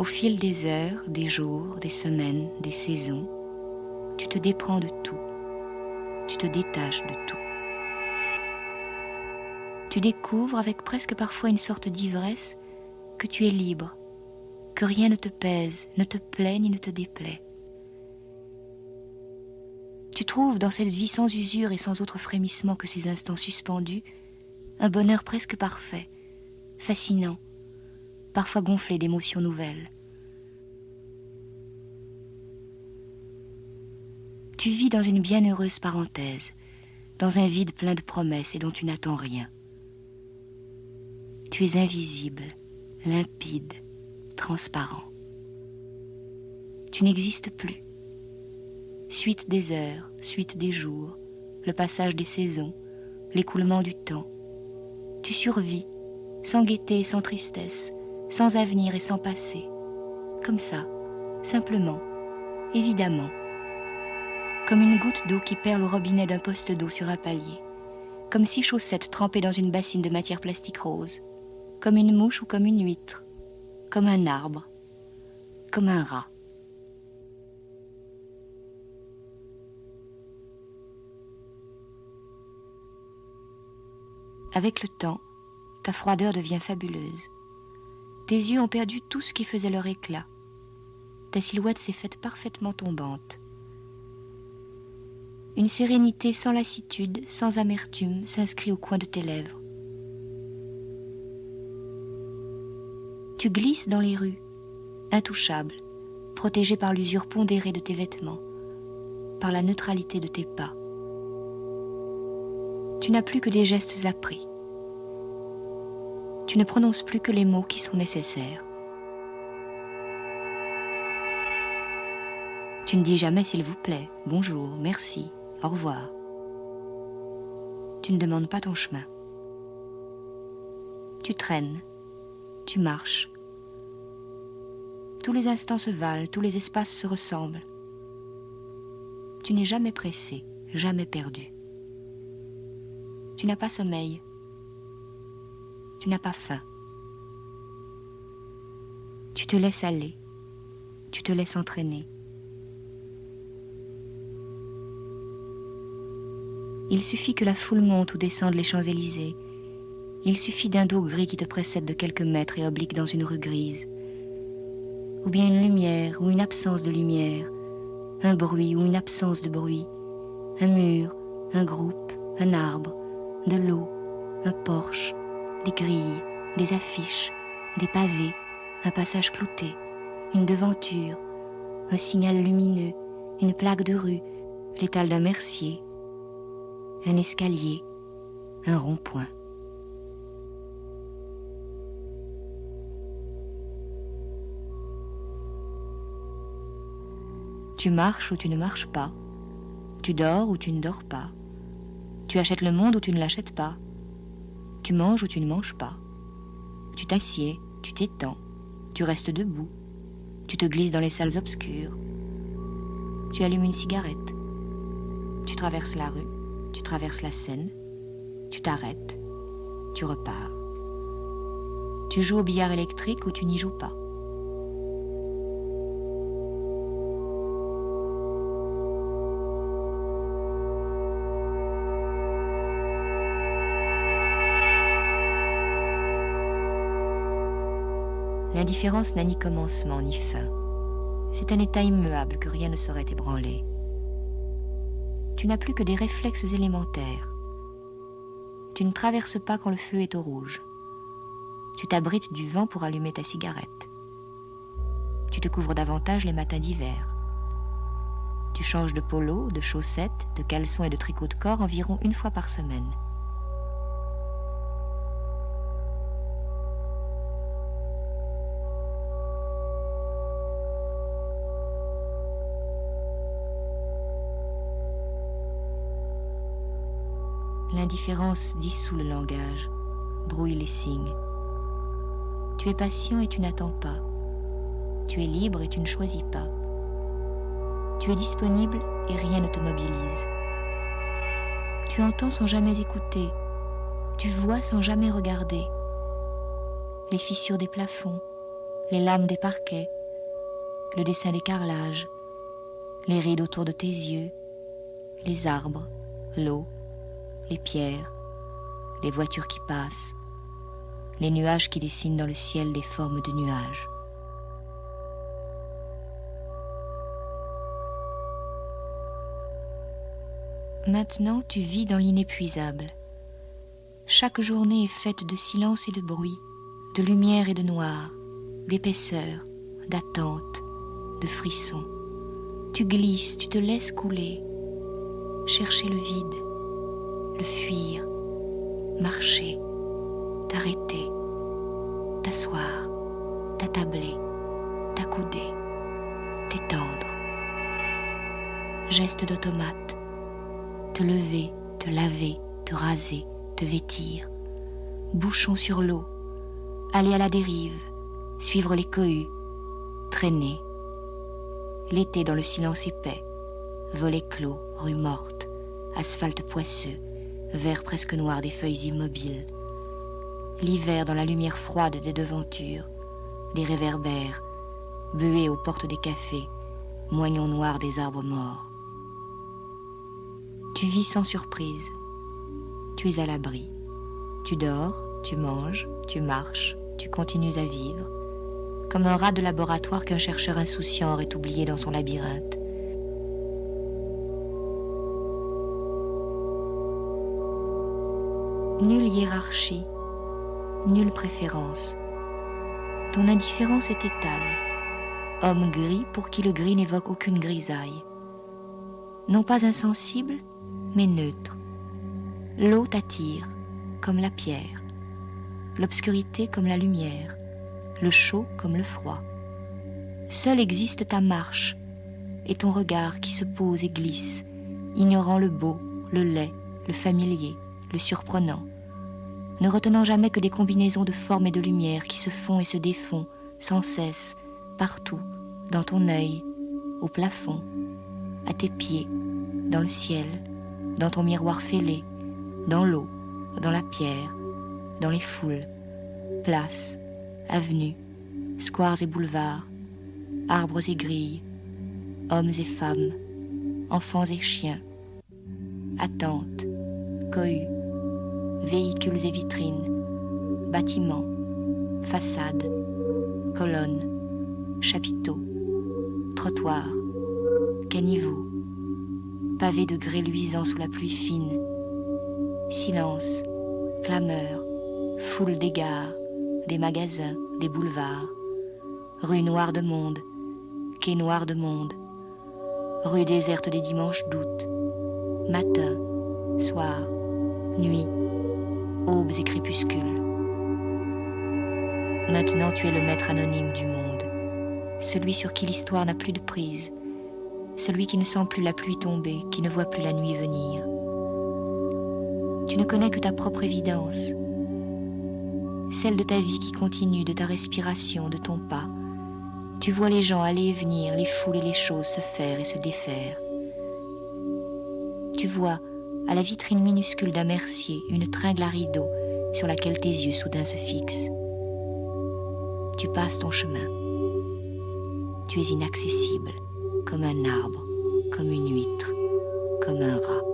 Au fil des heures, des jours, des semaines, des saisons, tu te déprends de tout, tu te détaches de tout. Tu découvres avec presque parfois une sorte d'ivresse que tu es libre, que rien ne te pèse, ne te plaît ni ne te déplaît. Tu trouves dans cette vie sans usure et sans autre frémissement que ces instants suspendus un bonheur presque parfait, fascinant, parfois gonflé d'émotions nouvelles. Tu vis dans une bienheureuse parenthèse, dans un vide plein de promesses et dont tu n'attends rien. Tu es invisible, limpide, transparent. Tu n'existes plus. Suite des heures, suite des jours, le passage des saisons, l'écoulement du temps. Tu survis, sans gaieté et sans tristesse, sans avenir et sans passé. Comme ça, simplement, évidemment. Comme une goutte d'eau qui perle au robinet d'un poste d'eau sur un palier. Comme six chaussettes trempées dans une bassine de matière plastique rose. Comme une mouche ou comme une huître. Comme un arbre. Comme un rat. Avec le temps, ta froideur devient fabuleuse. Tes yeux ont perdu tout ce qui faisait leur éclat. Ta silhouette s'est faite parfaitement tombante. Une sérénité sans lassitude, sans amertume, s'inscrit au coin de tes lèvres. Tu glisses dans les rues, intouchable, protégé par l'usure pondérée de tes vêtements, par la neutralité de tes pas. Tu n'as plus que des gestes appris tu ne prononces plus que les mots qui sont nécessaires. Tu ne dis jamais s'il vous plaît, bonjour, merci, au revoir. Tu ne demandes pas ton chemin. Tu traînes, tu marches. Tous les instants se valent, tous les espaces se ressemblent. Tu n'es jamais pressé, jamais perdu. Tu n'as pas sommeil, tu n'as pas faim. Tu te laisses aller, tu te laisses entraîner. Il suffit que la foule monte ou descende les Champs-Élysées. Il suffit d'un dos gris qui te précède de quelques mètres et oblique dans une rue grise. Ou bien une lumière ou une absence de lumière, un bruit ou une absence de bruit, un mur, un groupe, un arbre, de l'eau, un porche, des grilles, des affiches, des pavés, un passage clouté, une devanture, un signal lumineux, une plaque de rue, l'étal d'un mercier, un escalier, un rond-point. Tu marches ou tu ne marches pas. Tu dors ou tu ne dors pas. Tu achètes le monde ou tu ne l'achètes pas. Tu manges ou tu ne manges pas. Tu t'assieds, tu t'étends, tu restes debout, tu te glisses dans les salles obscures. Tu allumes une cigarette. Tu traverses la rue, tu traverses la scène, tu t'arrêtes, tu repars. Tu joues au billard électrique ou tu n'y joues pas. L'indifférence n'a ni commencement ni fin. C'est un état immuable que rien ne saurait ébranler. Tu n'as plus que des réflexes élémentaires. Tu ne traverses pas quand le feu est au rouge. Tu t'abrites du vent pour allumer ta cigarette. Tu te couvres davantage les matins d'hiver. Tu changes de polo, de chaussettes, de caleçons et de tricot de corps environ une fois par semaine. L'indifférence dissout le langage, brouille les signes. Tu es patient et tu n'attends pas. Tu es libre et tu ne choisis pas. Tu es disponible et rien ne te mobilise. Tu entends sans jamais écouter. Tu vois sans jamais regarder. Les fissures des plafonds, les lames des parquets, le dessin des carrelages, les rides autour de tes yeux, les arbres, l'eau, les pierres, les voitures qui passent, les nuages qui dessinent dans le ciel des formes de nuages. Maintenant, tu vis dans l'inépuisable. Chaque journée est faite de silence et de bruit, de lumière et de noir, d'épaisseur, d'attente, de frissons. Tu glisses, tu te laisses couler, chercher le vide, fuir, marcher, t'arrêter, t'asseoir, t'attabler, t'accouder, t'étendre. Geste d'automate, te lever, te laver, te raser, te vêtir, bouchon sur l'eau, aller à la dérive, suivre les cohues, traîner. L'été dans le silence épais, volets clos, rues mortes, asphalte poisseux, vert presque noir des feuilles immobiles. L'hiver dans la lumière froide des devantures, des réverbères, buées aux portes des cafés, moignons noirs des arbres morts. Tu vis sans surprise. Tu es à l'abri. Tu dors, tu manges, tu marches, tu continues à vivre, comme un rat de laboratoire qu'un chercheur insouciant aurait oublié dans son labyrinthe. Nulle hiérarchie, nulle préférence. Ton indifférence est étale. Homme gris pour qui le gris n'évoque aucune grisaille. Non pas insensible, mais neutre. L'eau t'attire, comme la pierre, l'obscurité comme la lumière, le chaud comme le froid. Seul existe ta marche et ton regard qui se pose et glisse, ignorant le beau, le laid, le familier, le surprenant, ne retenant jamais que des combinaisons de formes et de lumière qui se font et se défont sans cesse, partout, dans ton œil, au plafond, à tes pieds, dans le ciel, dans ton miroir fêlé, dans l'eau, dans la pierre, dans les foules, places, avenues, squares et boulevards, arbres et grilles, hommes et femmes, enfants et chiens, attentes, cohues, véhicules et vitrines, bâtiments, façades, colonnes, chapiteaux, trottoirs, caniveaux, pavés de grès luisants sous la pluie fine, silence, clameur, foule d'égards, des magasins, des boulevards, rue noire de monde, quai noir de monde, rue déserte des dimanches d'août, matin, soir, nuit, aubes et crépuscules. Maintenant tu es le maître anonyme du monde, celui sur qui l'histoire n'a plus de prise, celui qui ne sent plus la pluie tomber, qui ne voit plus la nuit venir. Tu ne connais que ta propre évidence, celle de ta vie qui continue, de ta respiration, de ton pas. Tu vois les gens aller et venir, les foules et les choses se faire et se défaire. Tu vois, à la vitrine minuscule d'un mercier, une tringle à rideau sur laquelle tes yeux soudain se fixent. Tu passes ton chemin. Tu es inaccessible, comme un arbre, comme une huître, comme un rat.